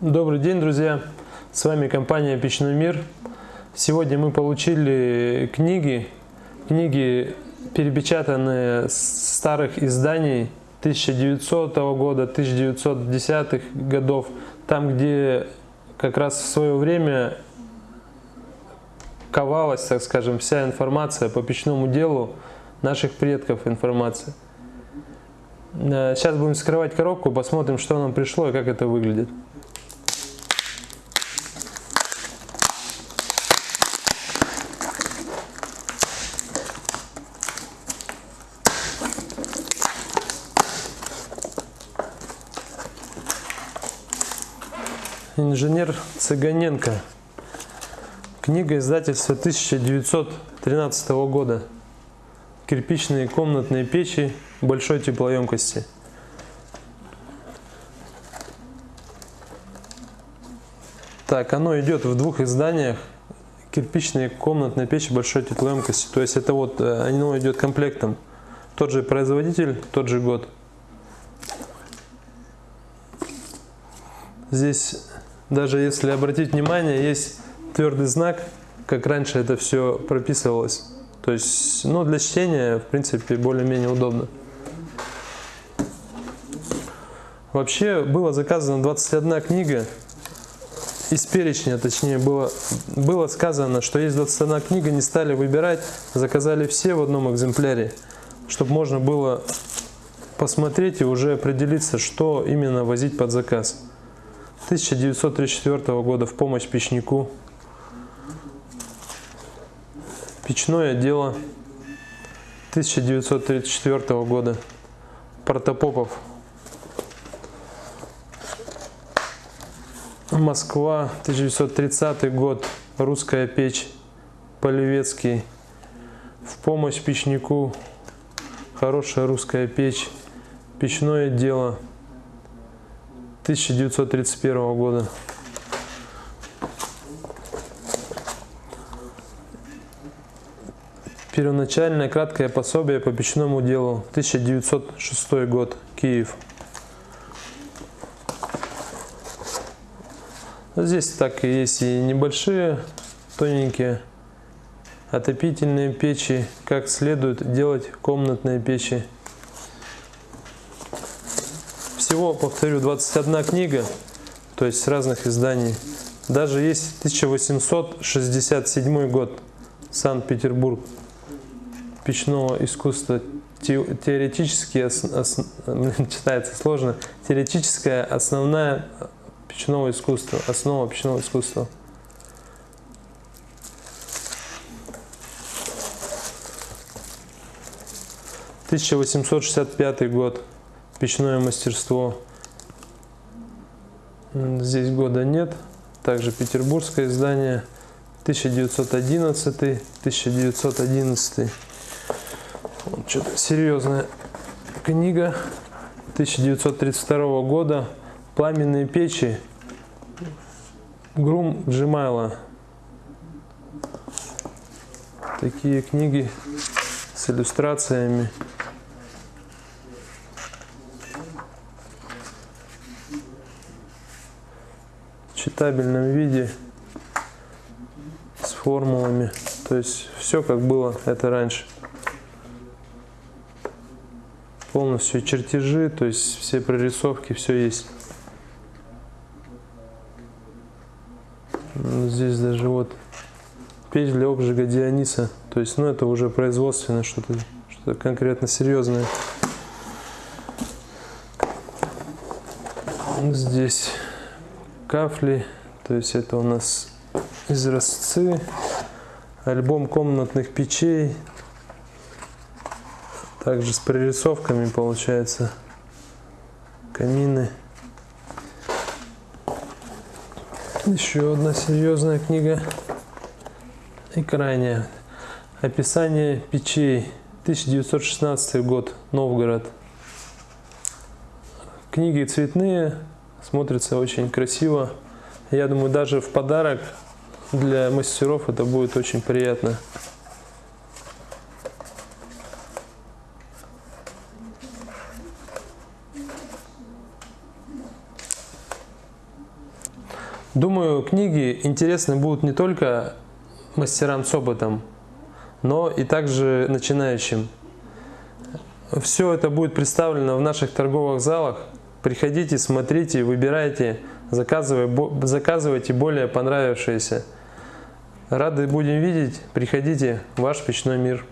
Добрый день, друзья! С вами компания Печной мир. Сегодня мы получили книги, книги перепечатанные с старых изданий 1900 года, 1910 годов, там, где как раз в свое время ковалась, так скажем, вся информация по печному делу наших предков информация. Э, сейчас будем вскрывать коробку, посмотрим, что нам пришло и как это выглядит. Инженер Цыганенко. Книга издательства 1913 года. Кирпичные комнатные печи большой теплоемкости. Так, оно идет в двух изданиях. Кирпичные комнатные печи большой теплоемкости. То есть это вот, э, оно идет комплектом. Тот же производитель, тот же год. Здесь даже если обратить внимание, есть твердый знак, как раньше это все прописывалось. То есть, ну, для чтения, в принципе, более-менее удобно. Вообще, было заказано 21 книга. Из перечня, точнее, было, было сказано, что есть 21 книга, не стали выбирать, заказали все в одном экземпляре, чтобы можно было посмотреть и уже определиться, что именно возить под заказ. 1934 года в помощь печнику. Печное дело 1934 года. Протопопов. Москва, 1930 год. Русская печь. Полевецкий. В помощь печнику. Хорошая русская печь. Печное дело 1931 года. Первоначальное краткое пособие по печному делу, 1906 год, Киев. Здесь так и есть и небольшие, тоненькие отопительные печи, как следует делать комнатные печи всего, повторю, 21 книга, то есть с разных изданий. Даже есть 1867 год, Санкт-Петербург, печного искусства. Теоретически, читается сложно, теоретическая основная печного искусства, основа печного искусства. Тысяча восемьсот шестьдесят пятый год печное мастерство. Здесь года нет. Также петербургское издание. 1911 1911 вот что-то серьезная книга. 1932 года. Пламенные печи. Грум Джимайла такие книги с иллюстрациями читабельном виде с формулами. То есть все как было это раньше. Полностью чертежи, то есть все прорисовки, все есть. Здесь даже вот печь для обжига Диониса. То есть, ну это уже производственно что-то что, -то, конкретно серьезное. Здесь кафли, то есть это у нас изразцы, альбом комнатных печей, также с прорисовками получается, камины. Еще одна серьезная книга и крайняя. Описание печей. 1916 год. Новгород. Книги цветные, смотрится очень красиво. Я думаю, даже в подарок для мастеров это будет очень приятно. Думаю, книги интересны будут не только мастерам с опытом, но и также начинающим. Все это будет представлено в наших торговых залах. Приходите, смотрите, выбирайте, заказывайте более понравившиеся. Рады будем видеть. Приходите, ваш печной мир.